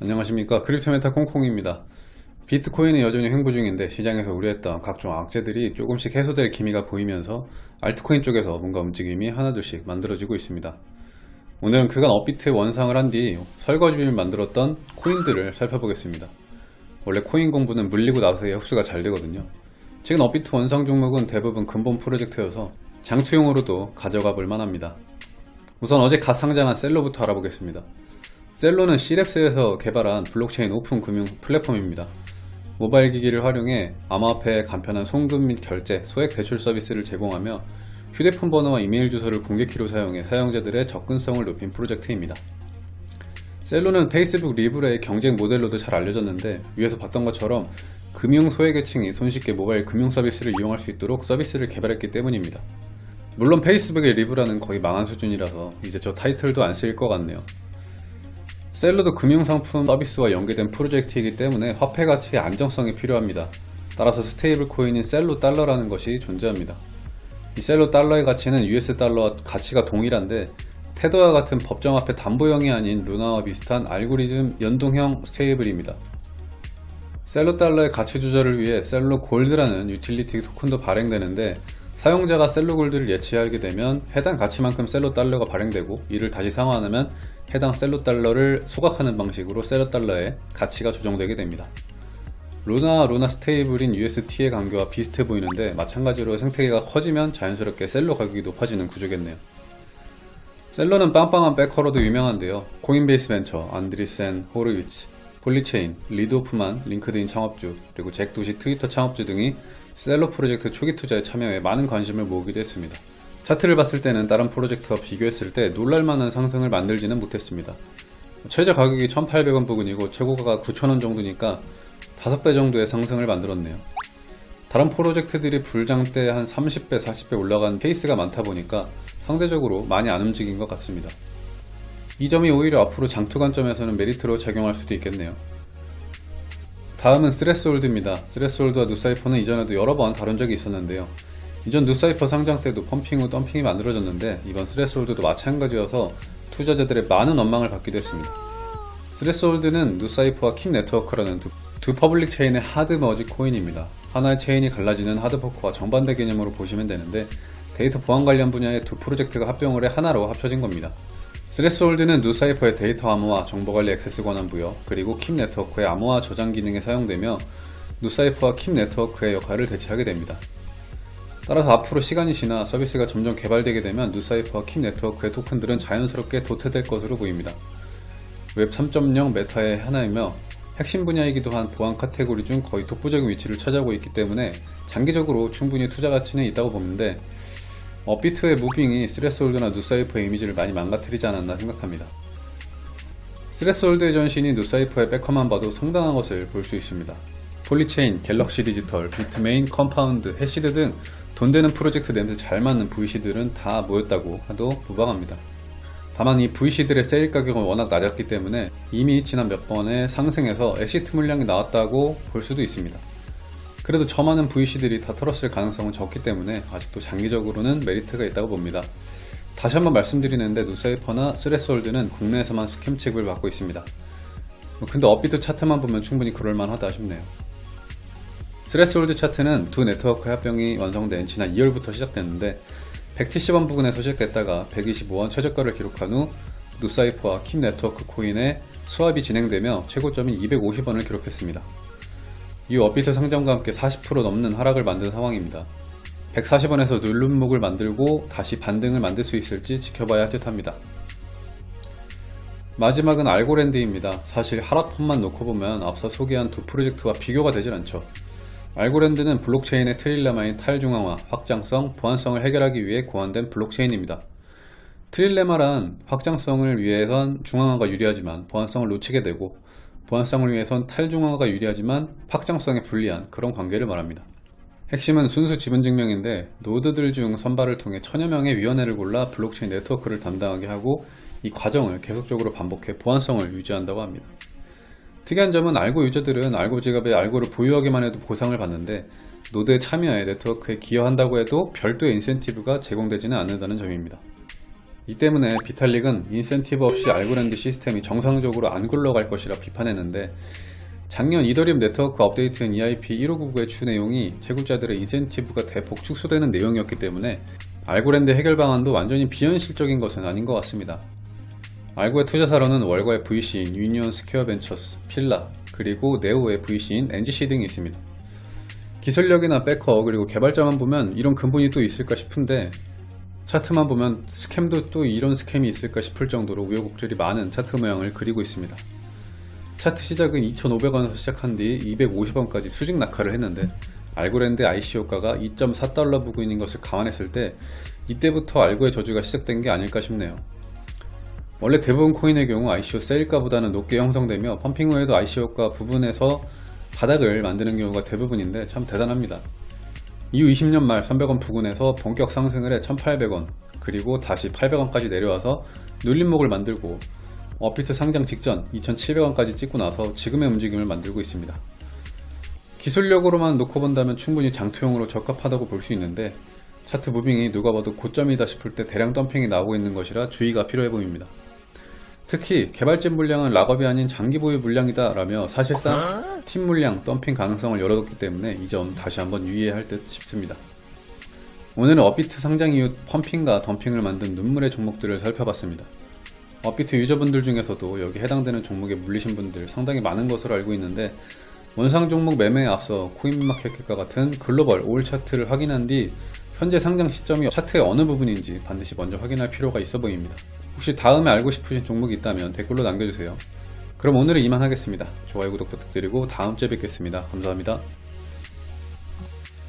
안녕하십니까. 크립토메타 콩콩입니다. 비트코인은 여전히 횡보 중인데 시장에서 우려했던 각종 악재들이 조금씩 해소될 기미가 보이면서 알트코인 쪽에서 뭔가 움직임이 하나둘씩 만들어지고 있습니다. 오늘은 그간 업비트에 원상을 한 뒤 설거지를 만들었던 코인들을 살펴보겠습니다. 원래 코인 공부는 물리고 나서야 흡수가 잘 되거든요. 최근 업비트 원상 종목은 대부분 근본 프로젝트여서 장투용으로도 가져가 볼 만합니다. 우선 어제 갓 상장한 셀로부터 알아보겠습니다 셀로는 시랩스에서 개발한 블록체인 오픈 금융 플랫폼입니다. 모바일 기기를 활용해 암호화폐의 간편한 송금 및 결제, 소액 대출 서비스를 제공하며 휴대폰 번호와 이메일 주소를 공개키로 사용해 사용자들의 접근성을 높인 프로젝트입니다. 셀로는 페이스북 리브라의 경쟁 모델로도 잘 알려졌는데 위에서 봤던 것처럼 금융 소외계층이 손쉽게 모바일 금융 서비스를 이용할 수 있도록 서비스를 개발했기 때문입니다. 물론 페이스북의 리브라는 거의 망한 수준이라서 이제 저 타이틀도 안 쓰일 것 같네요. 셀로도 금융상품 서비스와 연계된 프로젝트이기 때문에 화폐 가치의 안정성이 필요합니다. 따라서 stable 코인인 셀로 달러라는 것이 존재합니다. 이 셀로 달러의 가치는 US 달러와 가치가 동일한데 테더와 같은 법정화폐 담보형이 아닌 루나와 비슷한 알고리즘 연동형 stable입니다. 셀로 달러의 가치 조절을 위해 셀로 골드라는 유틸리티 토큰도 발행되는데 사용자가 셀로 골드를 예치하게 되면 해당 가치만큼 셀로 달러가 발행되고 이를 다시 상환하면 해당 셀로 달러를 소각하는 방식으로 셀로 달러의 가치가 조정되게 됩니다. 루나 루나 stable인 UST의 관계와 비슷해 보이는데 마찬가지로 생태계가 커지면 자연스럽게 셀로 가격이 높아지는 구조겠네요. 셀로는 빵빵한 backer로도 유명한데요. 코인베이스 벤처, 안드리센, 호르위츠, 폴리체인, 리드 호프만, 링크드인 창업주, 그리고 잭 도시 트위터 창업주 등이 셀로 프로젝트 초기 투자에 참여해 많은 관심을 모으기도 했습니다. 차트를 봤을 때는 다른 프로젝트와 비교했을 때 놀랄만한 상승을 만들지는 못했습니다. 최저 가격이 1,800원 부근이고 최고가가 9,000원 정도니까 5배 정도의 상승을 만들었네요. 다른 프로젝트들이 불장 때 한 30배, 40배 올라간 케이스가 많다 보니까 상대적으로 많이 안 움직인 것 같습니다. 이 점이 오히려 앞으로 장투 관점에서는 메리트로 작용할 수도 있겠네요. 다음은 스레스홀드입니다. 스레스홀드와 누사이퍼는 이전에도 여러 번 다룬 적이 있었는데요. 이전 누사이퍼 상장 때도 펌핑 후 덤핑이 만들어졌는데 이번 스레스홀드도 마찬가지여서 투자자들의 많은 원망을 받기도 했습니다. 스레스홀드는 누사이퍼와 킵 네트워크라는 두, 두 public chain의 hard merge 코인입니다. 하나의 체인이 갈라지는 hard fork와 정반대 개념으로 보시면 되는데 데이터 보안 관련 분야의 두 프로젝트가 합병을 해 하나로 합쳐진 겁니다. 스레스홀드는 누사이퍼의 데이터 암호화, 정보관리 액세스 권한 부여, 그리고 킵 네트워크의 암호화 저장 기능에 사용되며 누사이퍼와 킵 네트워크의 역할을 대체하게 됩니다. 따라서 앞으로 시간이 지나 서비스가 점점 개발되게 되면 누사이퍼와 킵 네트워크의 토큰들은 자연스럽게 도태될 것으로 보입니다. 웹 3.0 meta의 하나이며 핵심 분야이기도 한 보안 카테고리 중 거의 독보적인 위치를 차지하고 있기 때문에 장기적으로 충분히 투자 가치는 있다고 보는데 업비트의 moving이 스레스홀드나 누사이퍼의 이미지를 많이 망가뜨리지 않았나 생각합니다. 스레스홀드의 전신인 누사이퍼의 backer만 봐도 상당한 것을 볼 수 있습니다. 폴리체인, 갤럭시 디지털, 비트메인, 컴파운드, 해시드 등 돈 되는 프로젝트 냄새 잘 맡는 VC들은 다 모였다고 해도 무방합니다. 다만 이 VC들의 세일 가격은 워낙 낮았기 때문에 이미 지난 몇 번의 상승에서 exit 물량이 나왔다고 볼 수도 있습니다. 그래도 저 많은 VC들이 다 털었을 가능성은 적기 때문에 아직도 장기적으로는 메리트가 있다고 봅니다. 다시 한번 말씀드리는데 누사이퍼나 스레스홀드는 국내에서만 scam 취급을 받고 있습니다. 근데 업비트 차트만 보면 충분히 그럴만하다 싶네요. 스레스홀드 차트는 두 네트워크 합병이 완성된 지난 2월부터 시작됐는데 170원 부근에서 시작됐다가 125원 최저가를 기록한 후 누사이퍼와 킵 네트워크 코인의 swap이 진행되며 최고점인 250원을 기록했습니다. 이 업비트 상장과 함께 40% 넘는 하락을 만든 상황입니다. 140원에서 눌름목을 만들고 다시 반등을 만들 수 있을지 지켜봐야 할 듯합니다. 마지막은 알고랜드입니다. 사실 하락폰만 놓고 보면 앞서 소개한 두 프로젝트와 비교가 되질 않죠. 알고랜드는 블록체인의 트릴레마인 탈중앙화, 확장성, 보안성을 해결하기 위해 고안된 블록체인입니다. 트릴레마란 확장성을 위해선 중앙화가 유리하지만 보안성을 놓치게 되고 보안성을 위해선 탈중앙화가 유리하지만 확장성에 불리한 그런 관계를 말합니다. 핵심은 순수 지분 증명인데 노드들 중 선발을 통해 천여 명의 위원회를 골라 블록체인 네트워크를 담당하게 하고 이 과정을 계속적으로 반복해 보안성을 유지한다고 합니다. 특이한 점은 알고 유저들은 알고 지갑에 알고를 보유하기만 해도 보상을 받는데 노드에 참여해 네트워크에 기여한다고 해도 별도의 인센티브가 제공되지는 않는다는 점입니다. 이 때문에 비탈릭은 인센티브 없이 알고랜드 시스템이 정상적으로 안 굴러갈 것이라 비판했는데 작년 이더리움 네트워크 업데이트인 EIP 1599의 주 내용이 채굴자들의 인센티브가 대폭 축소되는 내용이었기 때문에 알고랜드 해결 방안도 완전히 비현실적인 것은 아닌 것 같습니다. 알고의 투자사로는 월가의 VC인 유니언 스퀘어 벤처스, 필라, 그리고 네오의 VC인 NGC 등이 있습니다. 기술력이나 backer 그리고 개발자만 보면 이런 근본이 또 있을까 싶은데 차트만 보면 scam도 또 이런 scam이 있을까 싶을 정도로 우여곡절이 많은 차트 모양을 그리고 있습니다. 차트 시작은 2,500원에서 시작한 뒤 250원까지 수직 낙하를 했는데 알고랜드 ICO가가 2.4달러 부근인 것을 감안했을 때 이때부터 알고의 저주가 시작된 게 아닐까 싶네요. 원래 대부분 코인의 경우 ICO 세일가보다는 높게 형성되며 펌핑 후에도 ICO가 부분에서 바닥을 만드는 경우가 대부분인데 참 대단합니다. 이후 20년 말 300원 부근에서 본격 상승을 해 1800원 그리고 다시 800원까지 내려와서 눌림목을 만들고 업비트 상장 직전 2700원까지 찍고 나서 지금의 움직임을 만들고 있습니다. 기술력으로만 놓고 본다면 충분히 장투용으로 적합하다고 볼 수 있는데 차트 무빙이 누가 봐도 고점이다 싶을 때 대량 덤핑이 나오고 있는 것이라 주의가 필요해 보입니다. 특히 개발진 물량은 락업이 아닌 장기 보유 물량이다 라며 사실상 팀 물량 덤핑 가능성을 열어뒀기 때문에 이 점 다시 한번 유의해야 할 듯 싶습니다. 오늘은 업비트 상장 이후 펌핑과 덤핑을 만든 눈물의 종목들을 살펴봤습니다. 업비트 유저분들 중에서도 여기 해당되는 종목에 물리신 분들 상당히 많은 것으로 알고 있는데 원상 종목 매매에 앞서 코인마켓과 같은 글로벌 all 차트를 확인한 뒤 현재 상장 시점이 차트의 어느 부분인지 반드시 먼저 확인할 필요가 있어 보입니다. 혹시 다음에 알고 싶으신 종목이 있다면 댓글로 남겨주세요. 그럼 오늘은 이만 하겠습니다. 좋아요 구독 부탁드리고 다음 주에 뵙겠습니다. 감사합니다.